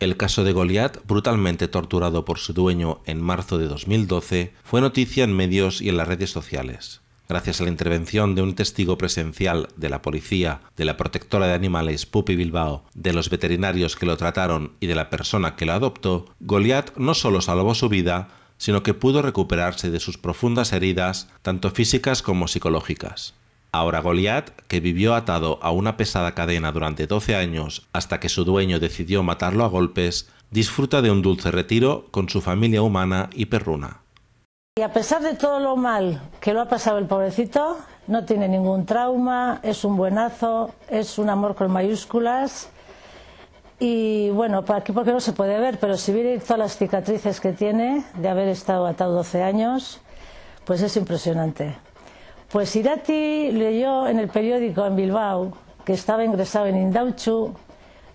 El caso de Goliat, brutalmente torturado por su dueño en marzo de 2012, fue noticia en medios y en las redes sociales. Gracias a la intervención de un testigo presencial de la policía, de la protectora de animales Pupi Bilbao, de los veterinarios que lo trataron y de la persona que lo adoptó, Goliat no solo salvó su vida, sino que pudo recuperarse de sus profundas heridas, tanto físicas como psicológicas. Ahora Goliat, que vivió atado a una pesada cadena durante 12 años hasta que su dueño decidió matarlo a golpes, disfruta de un dulce retiro con su familia humana y perruna. Y a pesar de todo lo mal que lo ha pasado el pobrecito, no tiene ningún trauma, es un buenazo, es un amor con mayúsculas. Y bueno, aquí porque no se puede ver, pero si viene todas las cicatrices que tiene de haber estado atado 12 años, pues es impresionante. Pues Irati leyó en el periódico en Bilbao que estaba ingresado en Indauchu,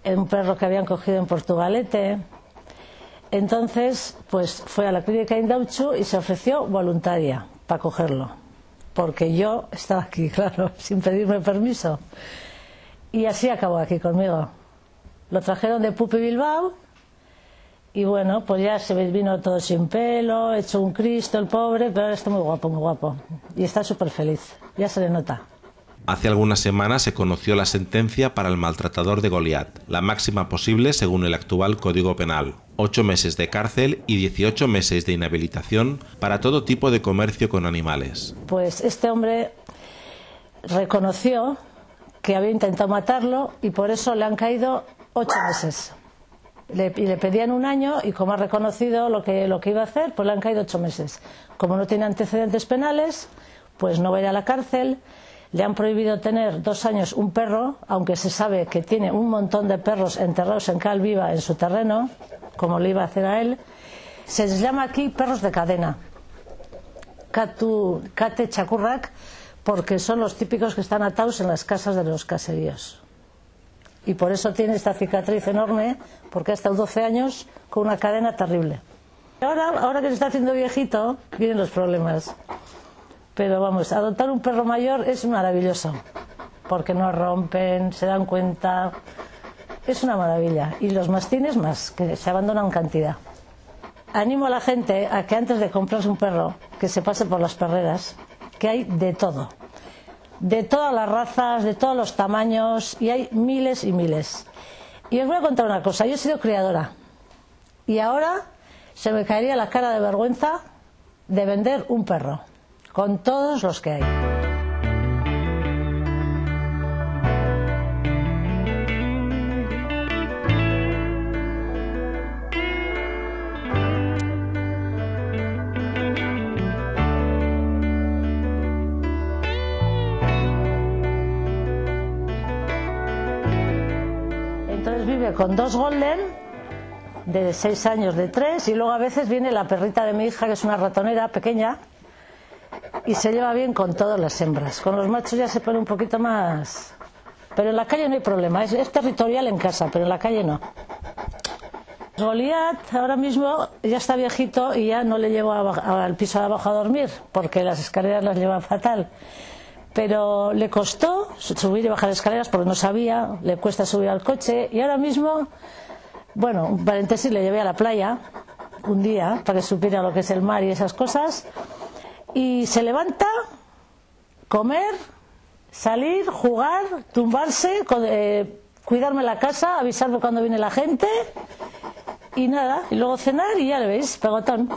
en un perro que habían cogido en Portugalete. Entonces, pues fue a la clínica Indauchu y se ofreció voluntaria para cogerlo, porque yo estaba aquí, claro, sin pedirme permiso. Y así acabó aquí conmigo. Lo trajeron de Pupi Bilbao y bueno, pues ya se vino todo sin pelo, hecho un Cristo el pobre, pero ahora está muy guapo, muy guapo. Y está súper feliz, ya se le nota. Hace algunas semanas se conoció la sentencia para el maltratador de Goliat, la máxima posible según el actual Código Penal. Ocho meses de cárcel y 18 meses de inhabilitación para todo tipo de comercio con animales. Pues este hombre reconoció que había intentado matarlo y por eso le han caído ocho meses le, y le pedían un año y como ha reconocido lo que, lo que iba a hacer, pues le han caído ocho meses. Como no tiene antecedentes penales, pues no va a la cárcel. Le han prohibido tener dos años un perro, aunque se sabe que tiene un montón de perros enterrados en cal viva en su terreno, como le iba a hacer a él. Se les llama aquí perros de cadena, Kate Chacurrac, porque son los típicos que están atados en las casas de los caseríos y por eso tiene esta cicatriz enorme, porque ha estado 12 años con una cadena terrible. Ahora, ahora que se está haciendo viejito, vienen los problemas. Pero vamos, adoptar un perro mayor es maravilloso, porque no rompen, se dan cuenta, es una maravilla. Y los mastines más, que se abandonan cantidad. Animo a la gente a que antes de comprarse un perro, que se pase por las perreras, que hay de todo de todas las razas, de todos los tamaños, y hay miles y miles. Y os voy a contar una cosa, yo he sido criadora, y ahora se me caería la cara de vergüenza de vender un perro, con todos los que hay. Con dos golden de seis años, de tres, y luego a veces viene la perrita de mi hija, que es una ratonera pequeña, y se lleva bien con todas las hembras. Con los machos ya se pone un poquito más. Pero en la calle no hay problema, es, territorial en casa, pero en la calle no. Goliat ahora mismo ya está viejito y ya no le llevo al piso de abajo a dormir, porque las escaleras las lleva fatal pero le costó subir y bajar escaleras porque no sabía, le cuesta subir al coche. Y ahora mismo, bueno, un paréntesis, le llevé a la playa un día para que supiera lo que es el mar y esas cosas. Y se levanta, comer, salir, jugar, tumbarse, eh, cuidarme la casa, avisarme cuando viene la gente y nada, y luego cenar y ya le veis, pegotón,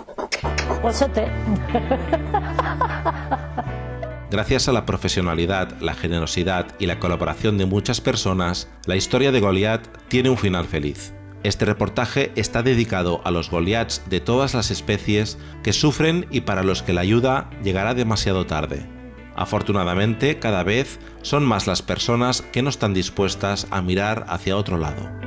huesote. Gracias a la profesionalidad, la generosidad y la colaboración de muchas personas, la historia de Goliath tiene un final feliz. Este reportaje está dedicado a los Goliaths de todas las especies que sufren y para los que la ayuda llegará demasiado tarde. Afortunadamente, cada vez son más las personas que no están dispuestas a mirar hacia otro lado.